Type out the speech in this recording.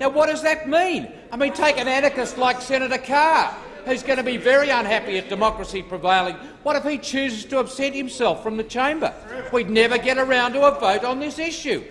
Now, what does that mean? I mean, take an anarchist like Senator Carr, who's going to be very unhappy at democracy prevailing. What if he chooses to absent himself from the chamber? We'd never get around to a vote on this issue.